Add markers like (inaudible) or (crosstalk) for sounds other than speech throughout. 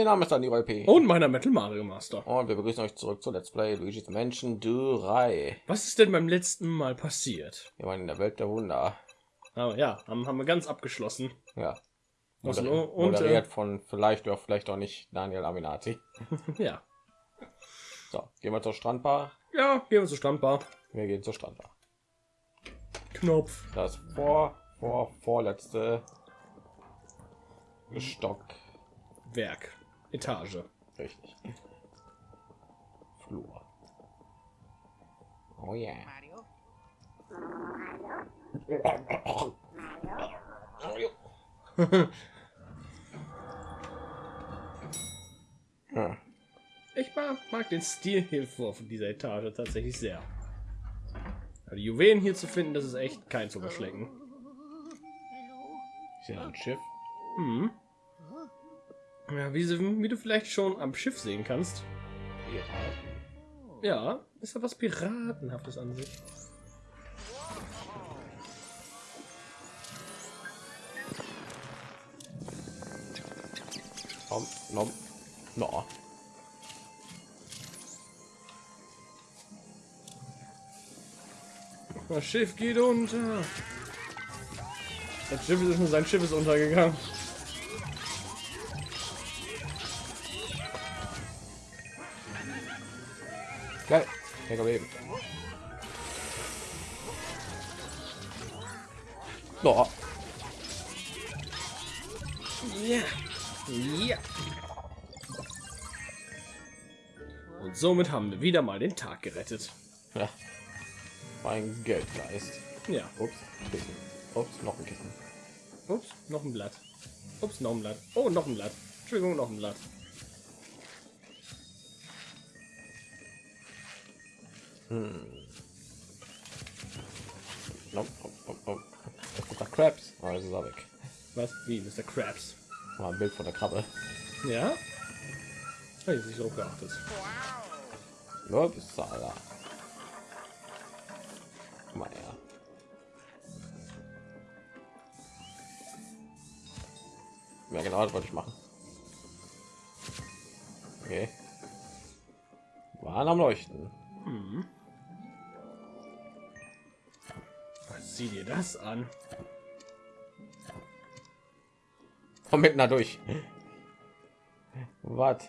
Mein Name ist Daniel P. Und meiner Metal Mario Master. Und wir begrüßen euch zurück zu Let's Play Luigi's Mansion 3. Was ist denn beim letzten Mal passiert? Wir waren in der Welt der Wunder. Oh, ja, haben, haben wir ganz abgeschlossen. Ja. Was, Moder und, moderiert äh, von vielleicht oder vielleicht auch nicht Daniel Aminati. (laughs) ja. So, gehen wir zur Strandbar. Ja, gehen wir zur Standbar. Wir gehen zur Strandbar. Knopf. Das vor, vor, vorletzte Stock. Etage. Richtig. Flur. Oh yeah. (laughs) Ja. Ich mag, mag den Stilhilfe von dieser Etage tatsächlich sehr. Aber die Juwelen hier zu finden, das ist echt kein zu überschlecken. Ich sehe ein Schiff. Hm. Ja, wie, wie du vielleicht schon am Schiff sehen kannst. Piraten. Ja, ist ja was Piratenhaftes an sich. Komm, nom, no. Das Schiff geht unter. Das Schiff ist sein Schiff ist untergegangen. Kein Problem. No. Ja. Ja. Und somit haben wir wieder mal den Tag gerettet. Ja. Mein Geldgeist. Ja. Ups. Kissen. Ups, noch ein Kissen. Ups, noch ein Blatt. Ups, noch ein Blatt. Oh, noch ein Blatt. Entschuldigung, noch ein Blatt. Nom. Es gibt da Crabs. Oh, ist er weg. Was? Wie, Mr. Krabs? Mal ein Bild von der Krabbe. Ja? Habe ich nicht so geachtet. Ja, bist du. Guck Mal her. Ja, genau, das wollte ich machen. Okay. Waren am Leuchten. Das an. Komm mitten da durch. Was?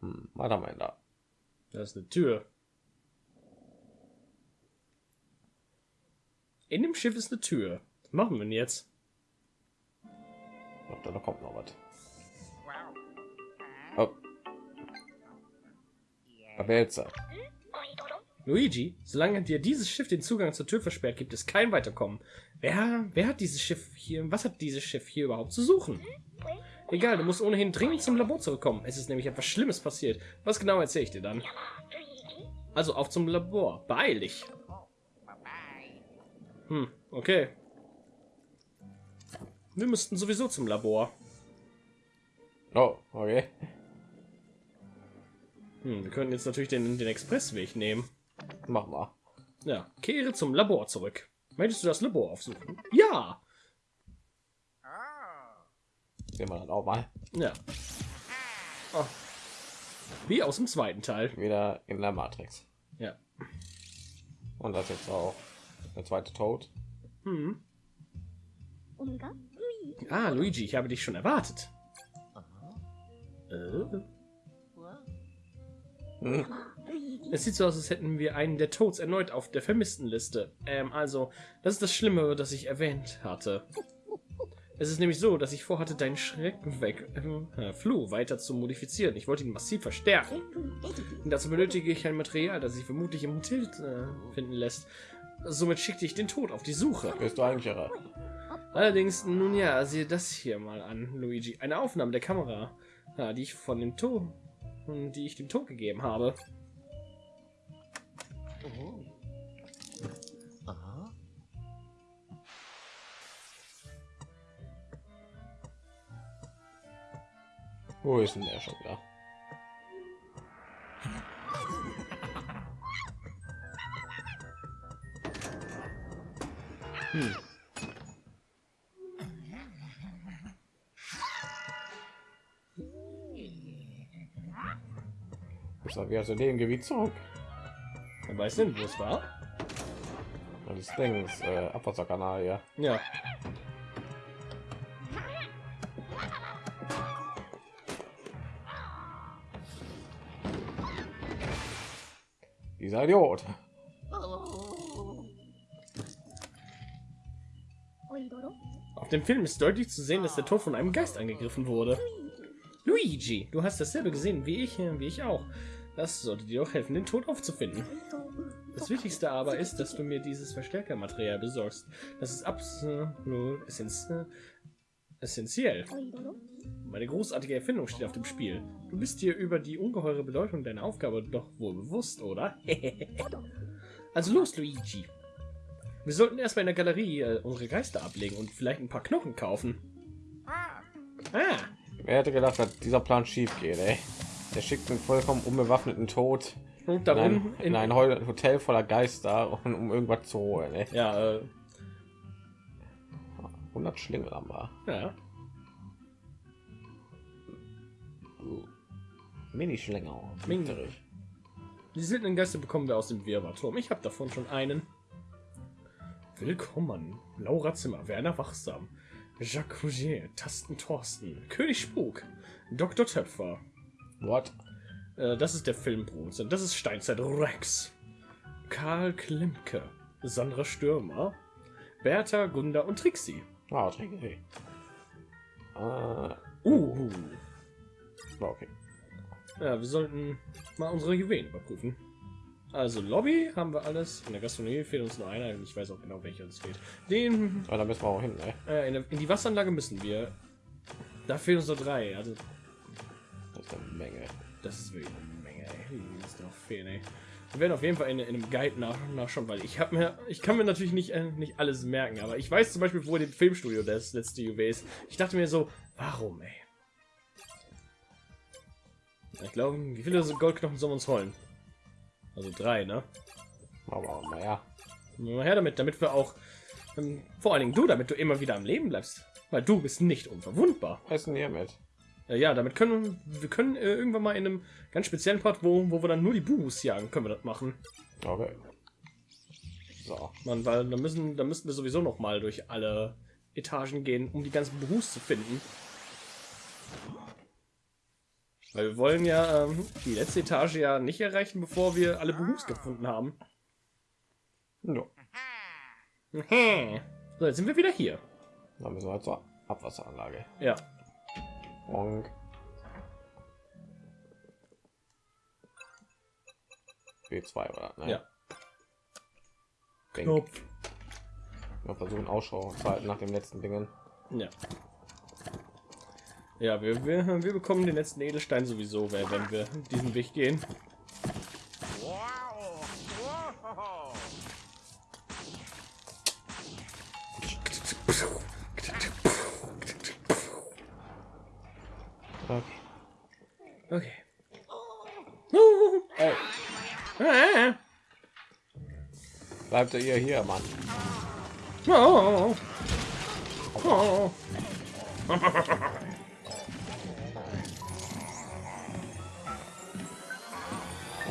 Hm, wir denn da? Das ist eine Tür. In dem Schiff ist eine Tür. Was machen wir denn jetzt? Glaub, da kommt noch was. Oh. Babelze. Luigi, solange dir dieses Schiff den Zugang zur Tür versperrt, gibt es kein Weiterkommen. Wer, wer hat dieses Schiff hier? Was hat dieses Schiff hier überhaupt zu suchen? Egal, du musst ohnehin dringend zum Labor zurückkommen. Es ist nämlich etwas Schlimmes passiert. Was genau erzähle ich dir dann? Also auf zum Labor. Beeil dich. Hm, okay. Wir müssten sowieso zum Labor. Oh, okay. Hm, wir können jetzt natürlich den, den Expressweg nehmen. Mach mal. Ja, kehre zum Labor zurück. Möchtest du das Labor aufsuchen? Ja. Sehen wir dann auch mal. Ja. Oh. Wie aus dem zweiten Teil. Wieder in der Matrix. Ja. Und das jetzt auch der zweite Tod. Hm. Ah, Luigi, ich habe dich schon erwartet. Äh. Es sieht so aus, als hätten wir einen der Toads erneut auf der Vermisstenliste. Ähm, also, das ist das Schlimme, das ich erwähnt hatte. Es ist nämlich so, dass ich vorhatte, deinen Schrecken weg, ähm, äh, Flu weiter zu modifizieren. Ich wollte ihn massiv verstärken. Und dazu benötige ich ein Material, das sich vermutlich im Hotel äh, finden lässt. Somit schickte ich den Tod auf die Suche. Bist du eigentlich irre? Allerdings, nun ja, sehe das hier mal an, Luigi. Eine Aufnahme der Kamera, die ich von dem Tod, die ich dem Tod gegeben habe. Wo ist denn der schon wieder? Ist er wieder zu dem Gebiet zurück. Wer weiß denn, wo es war? Das Ding ist äh, Abwasserkanal, ja. Ja. Dieser Idiot. Auf dem Film ist deutlich zu sehen, dass der Tod von einem Geist angegriffen wurde. Luigi, du hast dasselbe gesehen wie ich, äh, wie ich auch. Das sollte dir auch helfen, den Tod aufzufinden. Das Wichtigste aber ist, dass du mir dieses Verstärkermaterial besorgst. Das ist absolut essenz essentiell. Meine großartige Erfindung steht auf dem Spiel. Du bist dir über die ungeheure Bedeutung deiner Aufgabe doch wohl bewusst, oder? (laughs) also los, Luigi. Wir sollten erstmal in der Galerie äh, unsere Geister ablegen und vielleicht ein paar Knochen kaufen. Ah, Wer hätte gedacht, dass dieser Plan schief geht, ey? Der schickt einen vollkommen unbewaffneten Tod und in darum ein, in ein Heu- Hotel voller Geister, um, (laughs) um irgendwas zu holen, ey. Ja, äh, 100 Schlingel haben wir. ja. Mini. Die seltenen Geister bekommen wir aus dem Wirrwarrturm. Ich habe davon schon einen. Willkommen, Laura Zimmer, Werner Wachsam, Jacques Rougier, Tasten Thorsten, König Spuk, Dr. Töpfer. What? Äh, das ist der Filmbruder. Das ist Steinzeit Rex. Karl Klimke, Sandra Stürmer, Bertha, Gunda und Trixie. Ah, Trinke. Ah, Uh. war okay. Ja, wir sollten mal unsere Juwelen überprüfen. Also Lobby haben wir alles. In der Gastronomie fehlt uns nur einer. Ich weiß auch genau, welcher uns fehlt. Den Ah, da müssen wir auch hin, ey. äh, in, der, in die Wasseranlage müssen wir. Da fehlen uns nur drei. Also ist eine Menge. das ist wirklich eine Menge. Ey. Müssen noch fehlen. Ey. Wir werden auf jeden Fall in, in einem Guide nach, nachschauen, weil ich habe mir, ich kann mir natürlich nicht äh, nicht alles merken, aber ich weiß zum Beispiel, wo dem Filmstudio das letzte Juwel ist. Ich dachte mir so, warum, ey? Ich glaube, wie viele Goldknochen sollen wir uns holen? Also drei, ne? Aber naja, Mal her damit, damit wir auch, ähm, vor allen Dingen du, damit du immer wieder am Leben bleibst. Weil du bist nicht unverwundbar. essen hier mit. Äh, ja, damit können wir können äh, irgendwann mal in einem ganz speziellen Part, wo, wo wir dann nur die Buhus jagen, können wir das machen. Okay. So. Man, weil da müssen, da müssten wir sowieso noch mal durch alle Etagen gehen, um die ganzen Buhus zu finden. Weil wir wollen ja ähm, die letzte Etage ja nicht erreichen, bevor wir alle Buhus gefunden haben. No. So, jetzt sind wir wieder hier. Dann müssen wir zur Abwasseranlage. Ja. Bonk. B2 oder? Ne? Ja. Denk. Knopf. Wir versuchen Ausschau zu halten nach dem letzten Dingen. Ja. Ja, wir, wir, wir bekommen den letzten Edelstein sowieso, wenn wir diesen Weg gehen. Bleibt ihr hier, Mann. oh, oh.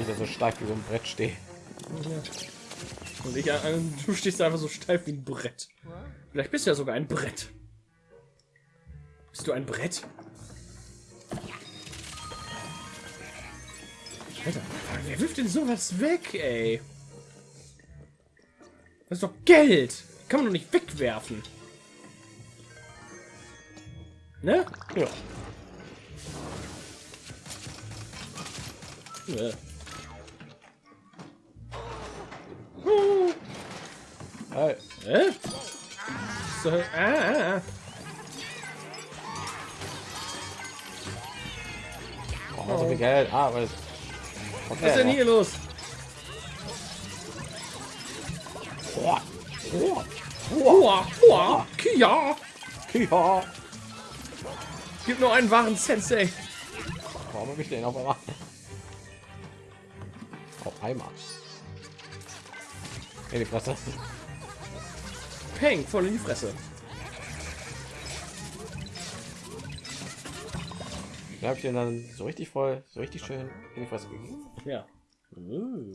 Der so steif wie so ein Brett steht. Und ich, äh, du stehst einfach so steif wie ein Brett. Vielleicht bist du ja sogar ein Brett. Bist du ein Brett? Alter, wer wirft denn sowas weg, ey? Das ist doch Geld. Kann man doch nicht wegwerfen. Ne? Ja. Ja. Uh, Hey, äh? So, ah, ah, ah. oh, so viel Geld. Ah, weil Was ist denn hier los? Boah. Boah. Kia. Ja. Gibt nur einen wahren Sensei. Warum habe ich den auf einmal? Auf einmal. Hey, die Fresse. Peng, voll in die Fresse. Da habe ich den dann so richtig voll, so richtig schön in die Fresse gegeben. Ja.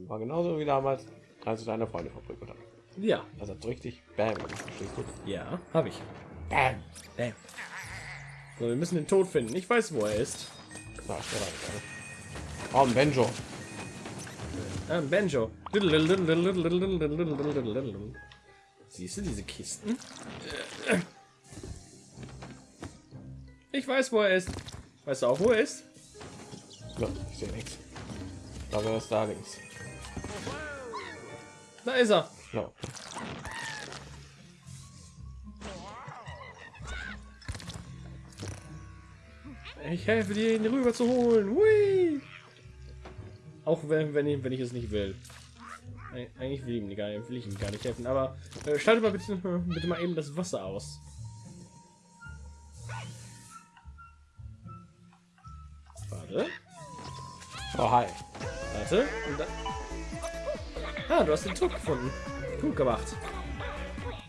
War genauso wie damals, als ich deine Freunde verprügelt habe. Ja. Das hat so richtig Bam. Ja, habe ich. Bam. Bam. So, wir müssen den Tod finden. Ich weiß, wo er ist. Na, Oh, ein Benjo. Ah, ein Banjo. Siehst du diese Kisten? Ich weiß, wo er ist. Weißt du auch, wo er ist? Ja, ich sehe nichts. Ich glaube, er ist da links. Da ist er. Ja. Ich helfe dir, ihn rüber zu holen. Hui! Auch wenn, wenn, ich, wenn ich es nicht will. Eig- Eigentlich will, ich ihm gar, will ich ihm gar nicht helfen. Aber äh, schalte mal bitte, (laughs) bitte mal eben das Wasser aus. Warte, Oh, hi. warte. Und. Ah, du hast den Tod gefunden. Gut gemacht.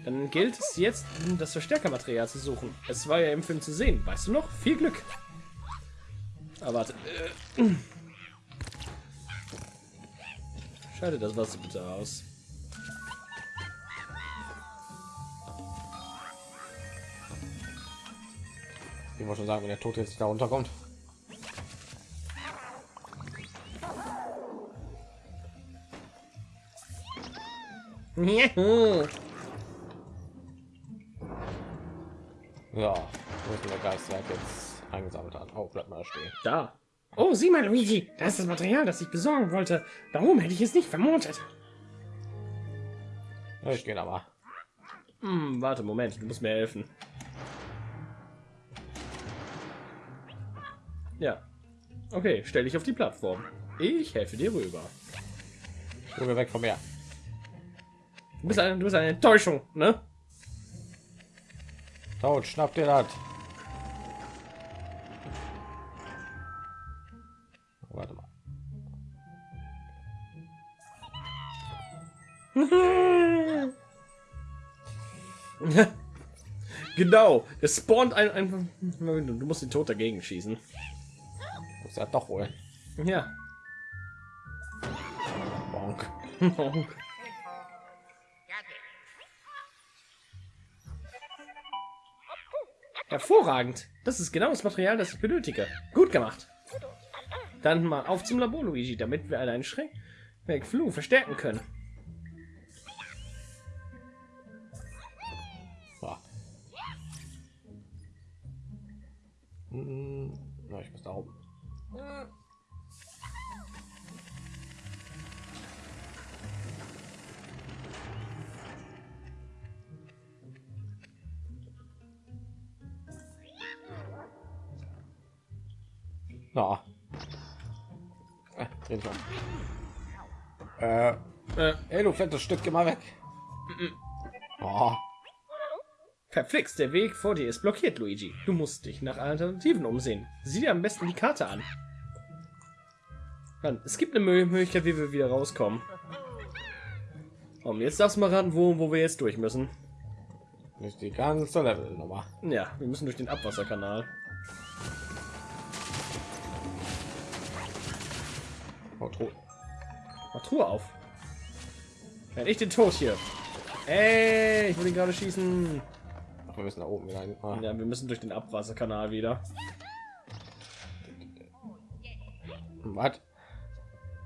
Dann gilt es jetzt, das Verstärkermaterial zu suchen. Es war ja im Film zu sehen. Weißt du noch? Viel Glück. Ah, warte. Schalte das Wasser bitte aus. Ich wollte schon sagen, wenn der Tod jetzt da runterkommt. Juhu. Ja, wo ist der Geist, der jetzt eingesammelt hat? Oh, bleib mal stehen. Da. Oh, sieh mal, Luigi. Das ist das Material, das ich besorgen wollte. Warum hätte ich es nicht vermutet? Ja, ich gehe mal. Hm, warte, Moment. Du musst mir helfen. Ja. Okay, stell dich auf die Plattform. Ich helfe dir rüber. Junge, weg von mir. Du bist eine, du bist eine Enttäuschung, ne? Tod, schnapp dir das. Warte mal. (laughs) genau. Es spawnt ein, ein. Du musst den Tod dagegen schießen. Muss ja doch wohl. Ja. Bonk. (laughs) Hervorragend. Das ist genau das Material, das ich benötige. Gut gemacht. Dann mal auf zum Labor, Luigi, damit wir einen Schreck Flu verstärken können. Hm, ich muss da oben. Na. Äh. Äh, Äh, ey, du fettes Stück, geh mal weg. Oh, verflixt, der Weg vor dir ist blockiert, Luigi. Du musst dich nach Alternativen umsehen. Sieh dir am besten die Karte an. Mann, es gibt eine Mö- Möglichkeit, wie wir wieder rauskommen. Und jetzt darfst du mal ran, wo, wo wir jetzt durch müssen. nicht die ganze Level Nummer. Ja, wir müssen durch den Abwasserkanal. Mach Truhe auf. Wenn ich den Tod hier. Ey, ich wollte ihn gerade schießen. Ach, wir müssen da oben wieder hin. Ah, Ja, wir müssen durch den Abwasserkanal wieder. Was?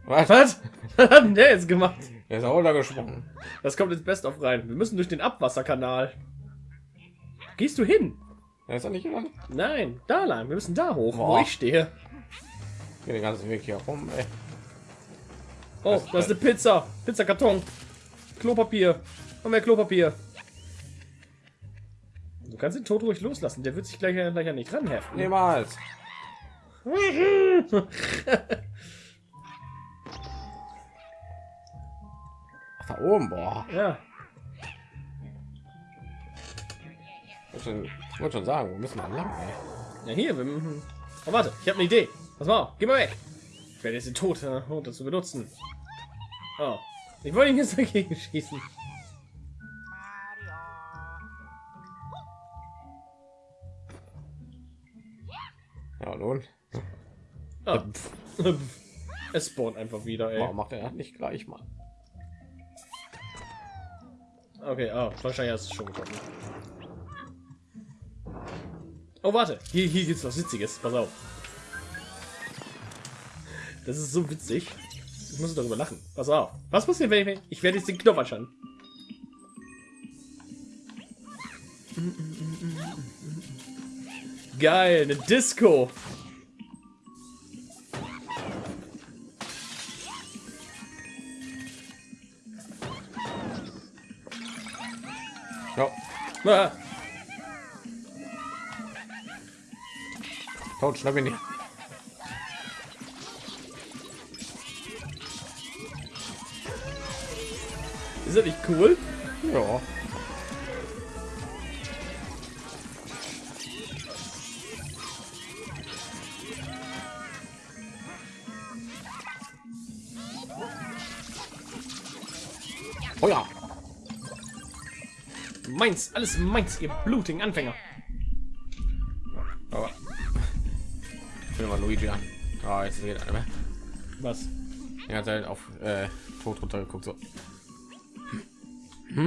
Was? Was? (laughs) Was hat denn der jetzt gemacht? Er ist auch da gesprungen. Das kommt ins Best of rein. Wir müssen durch den Abwasserkanal. Gehst du hin? Er ist ja nicht gelangt. Nein, da lang. Wir müssen da hoch, wo Boah. ich stehe. Geh den ganzen Weg hier rum, ey. Oh, da ist eine Pizza. Pizzakarton. Klopapier. Und mehr Klopapier. Du kannst den Tod ruhig loslassen. Der wird sich gleich, gleich an nicht ranheften. Niemals. (laughs) Ach, da oben, boah. ja. Ich wollte schon, sagen, wir müssen mal lang, ey. Ja, hier. Wir, oh, warte. Ich habe eine Idee. Pass mal auf. Geh mal weg. Ich werde jetzt den Tod äh, um das zu benutzen. Oh. Ich wollte ihn jetzt dagegen schießen. Ja, nun? Ah. (laughs) es spawnt einfach wieder, ey. Warum macht er nicht gleich mal? Okay, ah, wahrscheinlich hast du es schon getroffen. Oh, warte. Hier, hier gibt's was Witziges. Pass auf. Das ist so witzig. Ich muss darüber lachen. Pass auf. Was passiert, wenn ich... Ich werde jetzt den Knopf anschauen. Geil, eine Disco. Ja, Ah, tot, schnapp ihn nicht. Ist das nicht cool? Ja. Oh ja. Meins, alles meins, ihr blutigen Anfänger. Aber ich will mal Luigi an. Ah, jetzt geht einer mehr. Was? Er hat halt auf äh, tot runtergeguckt. So. Ich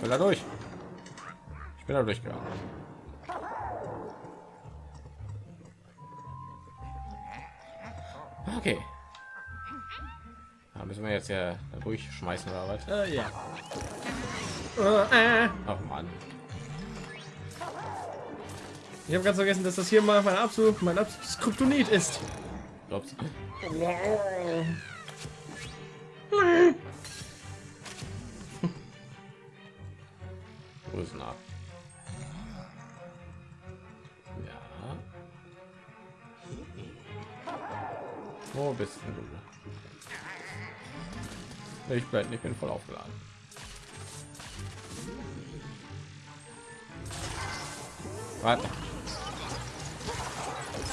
bin da durch. Ich bin da durchgegangen. Okay. Da müssen wir jetzt ja durchschmeißen oder was? Äh, ja. Äh, äh. Ach man. Ich habe ganz vergessen, dass das hier mal mein absolut mein absolutes Kryptonit ist. Ups. Grüßen ab. Ja. Wo bist du? Ich bleib nicht, bin voll aufgeladen. Warte.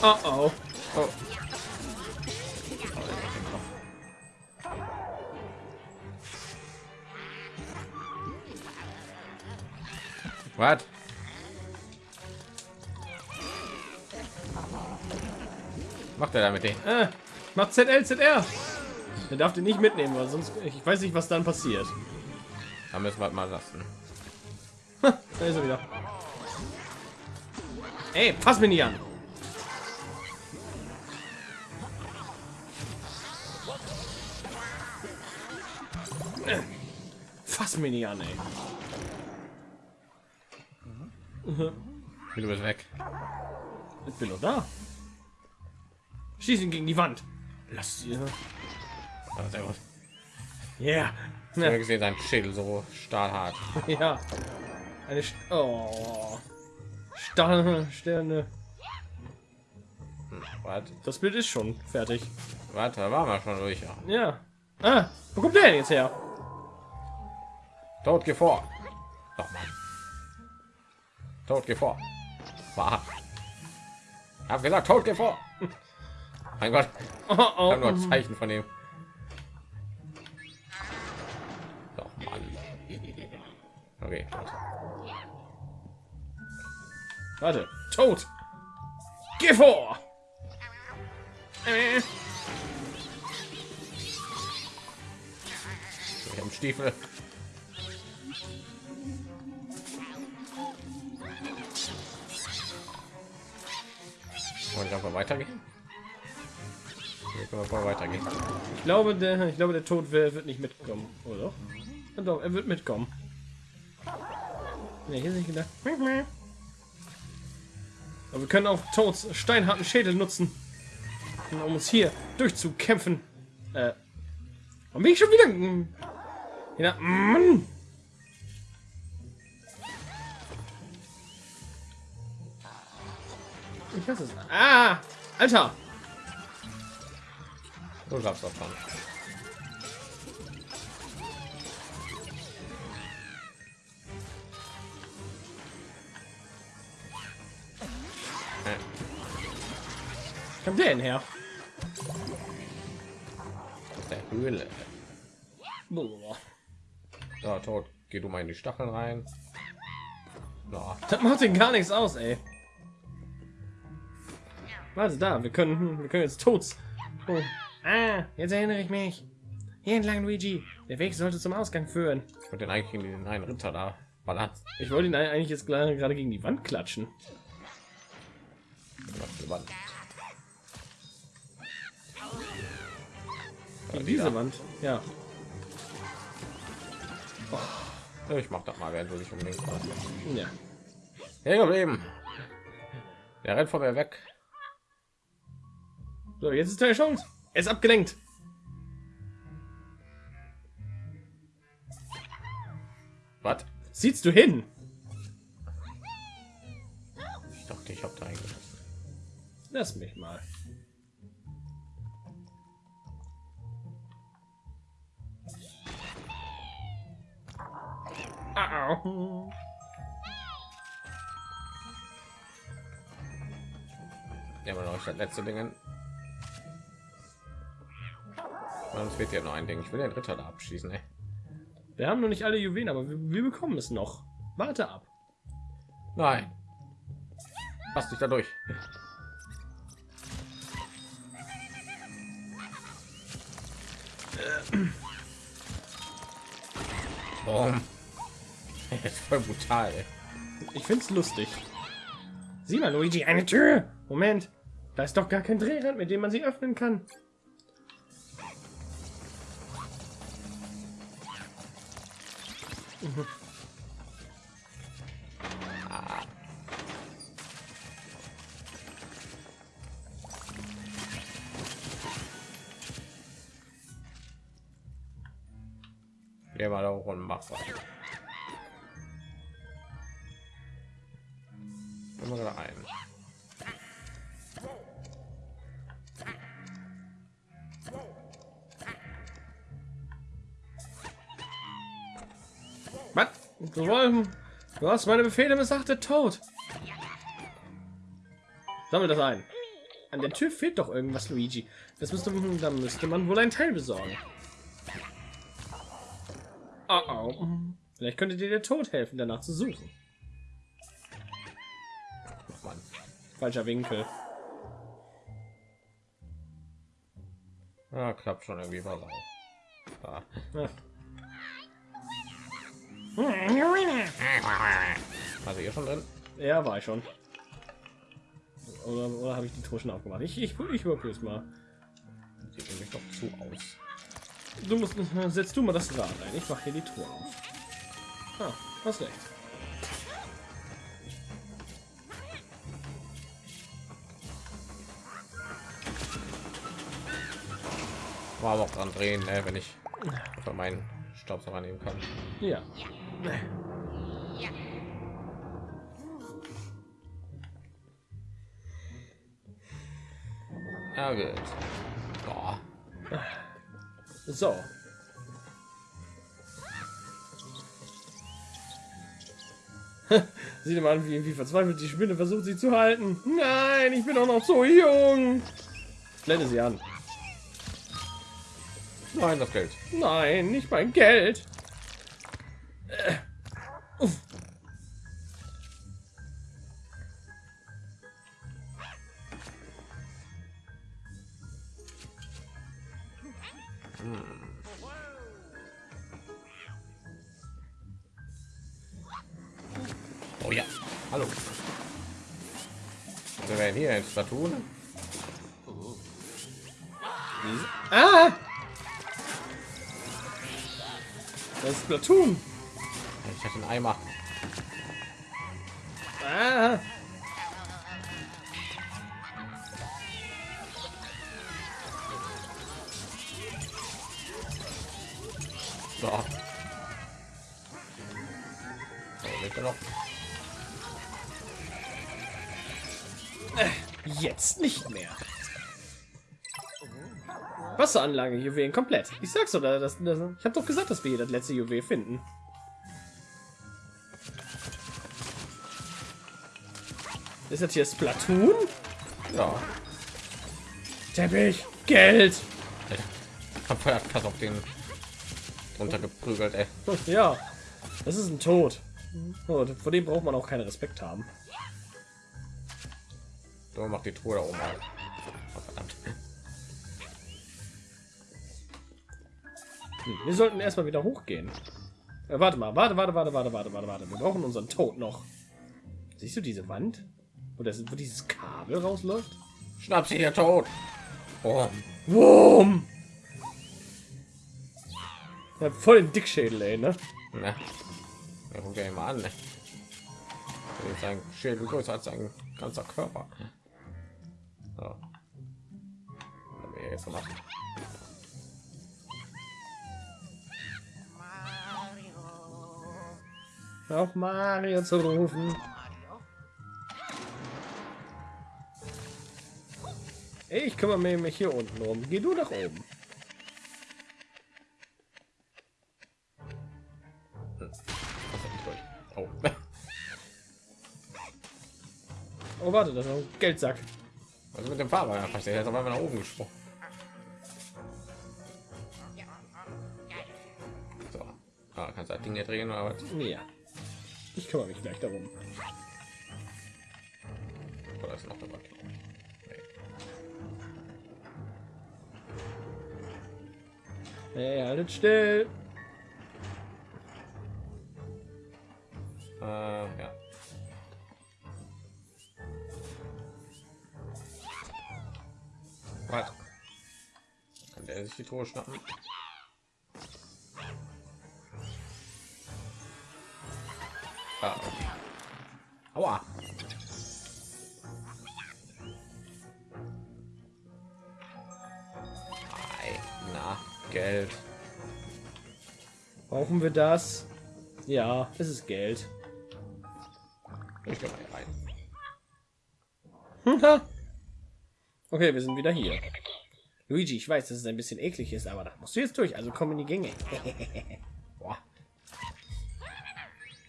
Oh oh. Oh. Was? Macht er da mit denen? Äh, macht ZL ZR. Der darf den nicht mitnehmen, weil sonst ich weiß nicht, was dann passiert. Da müssen wir mal lassen. Ha, da ist er wieder. Ey, fass mich nicht an. Äh, Fass mich nicht an, ey. Du bist weg. Ich bin doch da. Schieß ihn gegen die Wand. Lass sie. Aber sehr gut. Yeah. Ich habe gesehen, sein Schädel so stahlhart. (laughs) Ja. Eine St oh. Sterne, Sterne. Warte, Das Bild ist schon fertig. warte, da waren wir schon durch. Ja. Ja. Ah, wo kommt der denn jetzt her? Tod, geh vor. Doch, Mann. Tod, geh vor. War. Hab gesagt, Tod, geh vor. Mein Gott, Oh, oh. nur ein Zeichen von ihm. Doch, Mann. Okay, gut. Warte. Tot. Geh vor. Äh. Stiefel. Wollen wir einfach weitergehen? Weitergehen. Ich glaube, der, ich glaube, der Tod wird, nicht mitkommen, oder? Ja, doch, er wird mitkommen. Ne, hier sind. Aber wir können auch Toads steinharten Schädel nutzen, um uns hier durchzukämpfen. Äh, warum bin ich schon wieder? Ja, Mann. Ich hasse es. Ah, Alter. Du sagst doch schon. Äh, Kommt der denn her? aus der Höhle. Boah. So, tot. Geh du mal in die Stacheln rein. Ja. Das macht den gar nichts aus, ey. Warte da, wir können, wir können jetzt Tods. Oh. Ah, jetzt erinnere ich mich. Hier entlang, Luigi. Der Weg sollte zum Ausgang führen. Ich wollte den eigentlich in den einen Ritter da ballern. Ich wollte ihn eigentlich jetzt gerade gegen die Wand klatschen. Die Wand. Gegen die diese da. Wand. Ja. Ja, Ich mach das mal, während du dich unbedingt Ja. hängen geblieben. Der rennt von mir weg. So, jetzt ist deine Chance. Er ist abgelenkt. Was? Siehst du hin? Ich dachte, ich habe da eingelassen. Lass mich mal. Au. Ja, aber noch das letzte Ding. Sonst wird ja noch ein Ding. Ich will den Ritter da abschießen. Ey. Wir haben noch nicht alle Juwelen, aber wir, wir bekommen es noch. Warte ab. Nein. Pass dich da durch. Boom. (laughs) Jetzt voll brutal. Ich find's lustig. Sieh mal, Luigi, eine Tür. Moment. Da ist doch gar kein Drehrad, mit dem man sie öffnen kann. Mhm. Geh mal da hoch und mach was. Du hast meine Befehle missachtet, tot. Sammel das ein. An der Tür fehlt doch irgendwas, Luigi. Das müsste, da müsste man wohl ein Teil besorgen. Oh, oh. Vielleicht könnte dir der Tod helfen, danach zu suchen. Ach, Mann. Falscher Winkel. Ja, klappt schon irgendwie was auf. Also hier schon drin. Ja, war ich schon. Oder, oder habe ich die Truhe schon aufgemacht? Ich, ich, ich überprüfe es mal. Sieht nämlich doch zu aus. Du musst, setzt du mal das Rad ein. Ich mache hier die Truhe auf. Ah, hast recht. War auch dran drehen, ne, wenn ich meinen Staubsauger nehmen kann. Ja. Ja, gut. Boah. So. Sieh dir mal an, wie, wie verzweifelt die Spinne versucht, sie zu halten. Nein, ich bin doch noch so jung. Blende sie an. Nein, das Geld. Nein, nicht mein Geld. Oh ja. Hallo. Wir werden hier ins Platoon. Ah! Das ist Platoon. Ich hatte einen Eimer. Ah! So. So, noch. Jetzt nicht mehr. Wasseranlage, Juwelen komplett. Ich sag's oder das, das, ich habe doch gesagt, dass wir hier das letzte Juwel finden. Ist das hier Splatoon? Ja. Teppich, Geld. Hab vorher krass auf den runtergeprügelt, ey. (laughs) Ja, das ist ein Tod. Oh, vor dem braucht man auch keinen Respekt haben. So macht die Truhe da oben. Hm, Wir sollten erstmal wieder hochgehen. Äh, warte mal, warte, warte, warte, warte, warte, warte, warte. Wir brauchen unseren Tod noch. Siehst du diese Wand? Wo, das, wo dieses Kabel rausläuft? Schnapp sie hier tot. Oh, Wurm! Ja, voll den Dickschädel, ey, ne? ne. Ja, guck dir mal an. Ne? Sein Schädel größer als sein ganzer Körper. So. Haben wir jetzt gemacht? Auf Mario zu rufen. Ich kümmere mich hier unten rum. Geh du nach oben. Ich? (laughs) Oh. Oh, warte, das ist ein Geldsack. Was ist mit dem Fahrer? Jetzt auf einmal nach oben gesprungen. So. Ah, kannst du das Ding hier drehen oder was? Ja. Ich kümmere mich gleich darum. Oder ist noch eine Wand? Hey, haltet still. Äh, ja. Was? Kann der sich die Tore schnappen? Ah, okay. Aua. Brauchen wir das? Ja, es ist Geld. Ich gehe mal hier rein. okay, wir sind wieder hier. Luigi, ich weiß, dass es ein bisschen eklig ist, aber da musst du jetzt durch. Also komm in die Gänge. (laughs)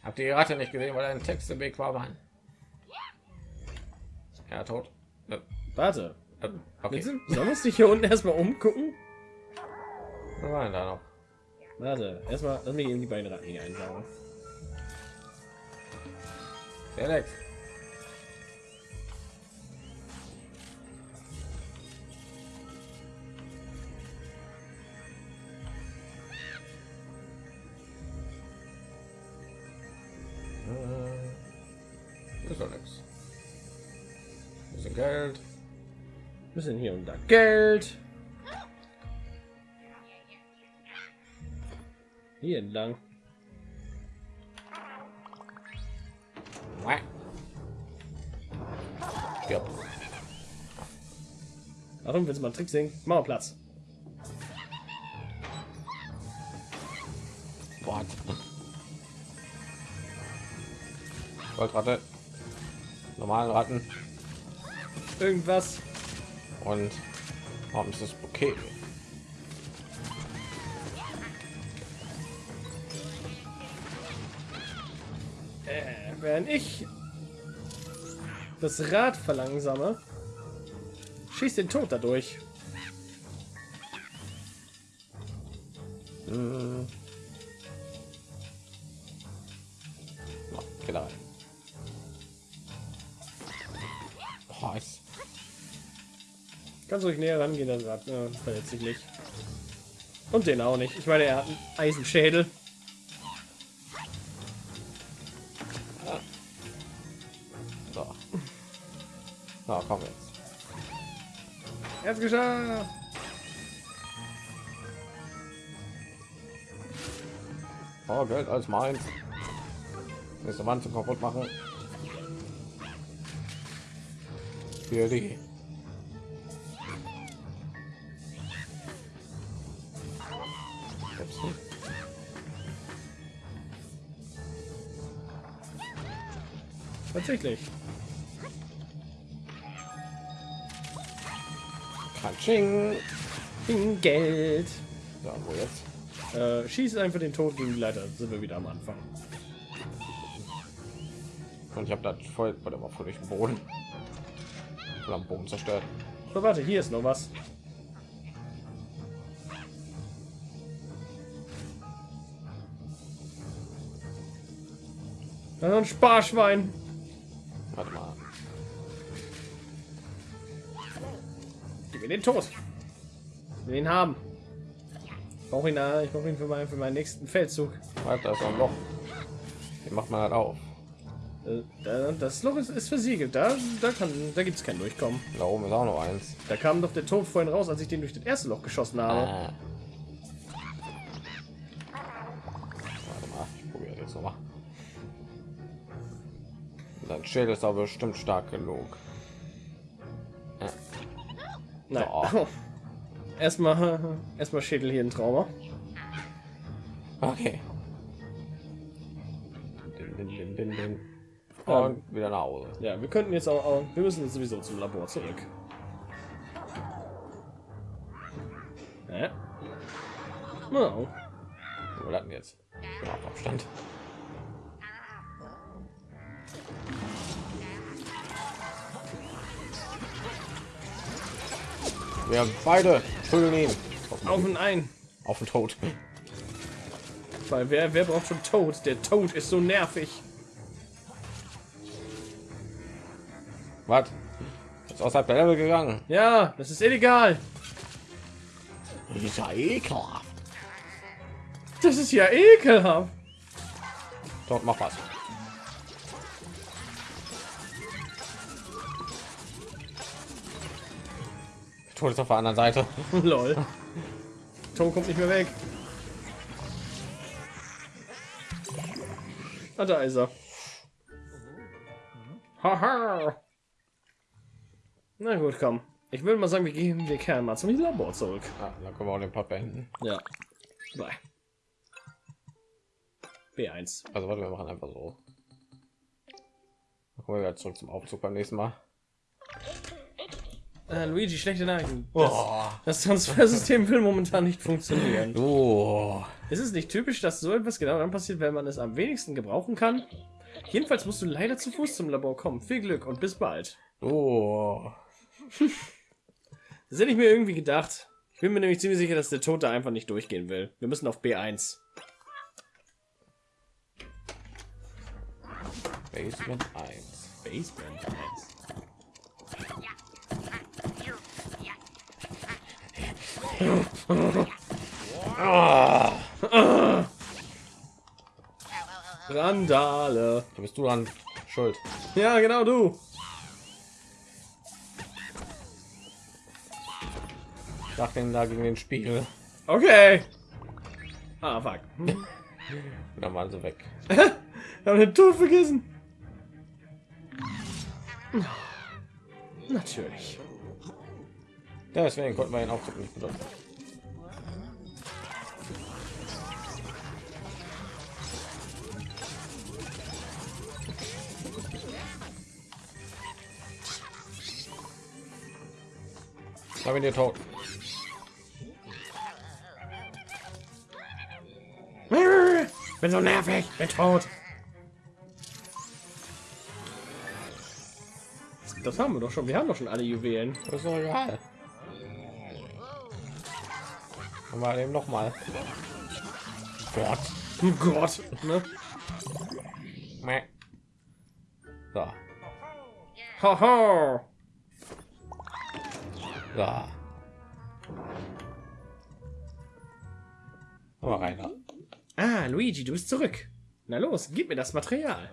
Habt ihr die Ratte nicht gesehen, weil ein Text im Weg war, Mann? Ja, tot. Äh, Warte. äh, Okay. Sollen wir uns nicht hier unten erstmal umgucken? Was war da noch? Warte, erstmal lass mich eben die beiden Ratten hier einsaugen. Felix. Äh, Ist doch nichts. Bisschen Geld. Bisschen hier und da Geld. Hier entlang. Stirb. Warum willst du mal einen Trick singen? Mach mal Platz. What? Goldratte. Normalen Ratten. Irgendwas. Und warum ist das okay? Während ich das Rad verlangsame, schießt den Tod dadurch. Hm. Rein. Boah, ist Ganz ruhig näher rangehen, das Rad äh, nicht. Und den auch nicht. Ich meine, er hat einen Eisenschädel. Geschafft. Oh, Geld als meins. Nächste Wand zum kaputt machen. Für die. Tatsächlich. Katsching. Ding, Geld. Ja, wo jetzt? Äh, schieß einfach den Tod gegen die Leiter. Sind wir wieder am Anfang. Und ich habe das voll, warte mal, voll durch den Boden. Voll am Boden zerstört. So, warte, hier ist noch was. Ein Sparschwein. Den will ihn haben. Ich brauche ihn, ich brauche ihn für meinen, für meinen nächsten Feldzug. Warte, da ist auch ein Loch. Den macht man halt auf. Äh, da- Das Loch ist, ist versiegelt. Da, da, kann, da gibt es kein Durchkommen. Da oben ist auch noch eins. Da kam doch der Tod vorhin raus, als ich den durch das erste Loch geschossen habe. Ah. Warte mal, ich probiere das noch mal. Dein Schild ist aber bestimmt stark genug. Nein. So. Erstmal, erstmal Schädel hier ein Trauma. Okay. Din, din, din. Und wieder nach Hause. Ja, wir könnten jetzt auch, auch, wir müssen jetzt sowieso zum Labor zurück. Ja. Wir hatten jetzt ja, Abstand. Wir haben beide prügeln ihn Auf und ein. auf den Tod. Weil wer, wer braucht schon Tod? Der Tod ist so nervig. Was? Ist außerhalb der Level gegangen. Ja, das ist illegal. Das ist ja ekelhaft. Das ist ja ekelhaft. Dort mach was. Tod ist auf der anderen Seite. (laughs) Lol. Tod kommt nicht mehr weg. Ah, da ist er. Haha. Na gut, komm. Ich würde mal sagen, wir gehen, wir kehren mal zum Labor zurück. Ja, dann können wir auch den Part beenden. Ja. Bye. B1. Also warte, wir machen einfach so. Dann kommen wir zurück zum Aufzug beim nächsten Mal. Äh, Luigi, schlechte Nachrichten. Das, Oh. das Transfersystem will momentan nicht funktionieren. Oh. Ist es nicht typisch, dass so etwas genau dann passiert, wenn man es am wenigsten gebrauchen kann? Jedenfalls musst du leider zu Fuß zum Labor kommen. Viel Glück und bis bald. Oh. (laughs) Das hätte ich mir irgendwie gedacht. Ich bin mir nämlich ziemlich sicher, dass der Tod da einfach nicht durchgehen will. Wir müssen auf B1. Basement 1. Basement 1. Randale. Da bist du dann schuld. Ja, genau du. Schlag den da gegen den Spiegel. Okay. Ah, fuck. (laughs) Dann waren sie weg. Wir (laughs) haben den Tod vergessen. Natürlich. Ja, deswegen konnten wir den Aufzug nicht benutzen. Ich habe ihn dir tot. Bin so nervig. Bin tot. Das haben wir doch schon. Wir haben doch schon alle Juwelen. Das ist doch egal. Mal eben noch mal. Gott. Gott. Ne? So. Haha. So. Aber rein. Ah, Luigi, du bist zurück. Na los, gib mir das Material.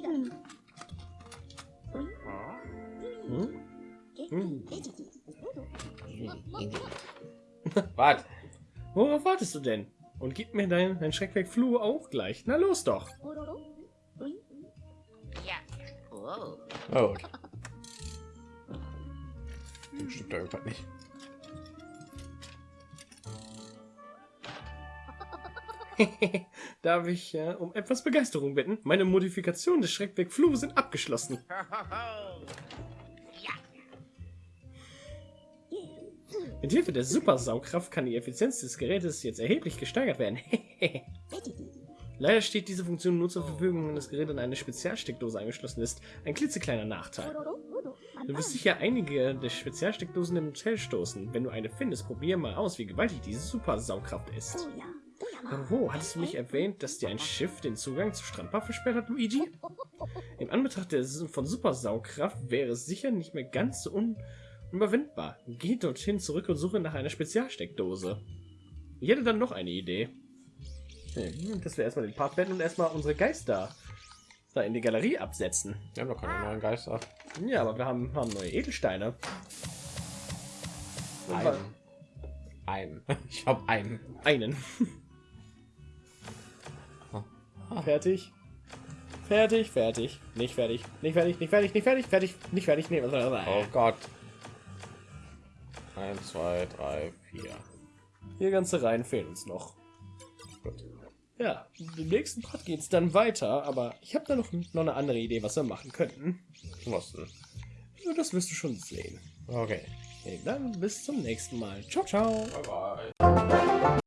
Hm? Was? Worauf wartest du denn? Und gib mir dein, dein Schreckwerk Flu auch gleich. Na los doch. Oh. Stimmt da irgendwas nicht. (laughs) Darf ich äh, um etwas Begeisterung bitten? Meine Modifikationen des Schreckwerk Flu sind abgeschlossen. (laughs) (coughs) Mit Hilfe der Supersaugkraft kann die Effizienz des Gerätes jetzt erheblich gesteigert werden. (laughs) Leider steht diese Funktion nur zur Verfügung, wenn das Gerät in eine Spezialsteckdose angeschlossen ist. Ein klitzekleiner Nachteil. Du wirst sicher einige der Spezialsteckdosen im Hotel stoßen. Wenn du eine findest, probier mal aus, wie gewaltig diese Super-Saugkraft ist. Oh, hattest du nicht erwähnt, dass dir ein Schiff den Zugang zur Strandbar versperrt hat, Luigi? (laughs) In Anbetracht der von Super-Saugkraft wäre es sicher nicht mehr ganz so un unüberwindbar. Geh dorthin zurück und suche nach einer Spezialsteckdose. Ich hätte dann noch eine Idee. Hm, dass wir erstmal den Part beenden und erstmal unsere Geister da in die Galerie absetzen. Wir haben noch keine neuen Geister. Ja, aber wir haben, haben neue Edelsteine. (laughs) Einen. Einen. Ich habe einen. Einen. fertig. Fertig, fertig. Nicht fertig. Nicht fertig, nicht fertig, nicht fertig, fertig, nicht fertig. Nee, was soll das Oh? Gott. Eins, zwei, drei, vier. Hier ganze Reihen fehlen uns noch. Gut. Ja, im nächsten Part geht es dann weiter, aber ich habe da noch, noch eine andere Idee, was wir machen könnten. Was denn? Ja, Das wirst du schon sehen. Okay. Okay, dann bis zum nächsten Mal. Ciao, ciao. Bye bye.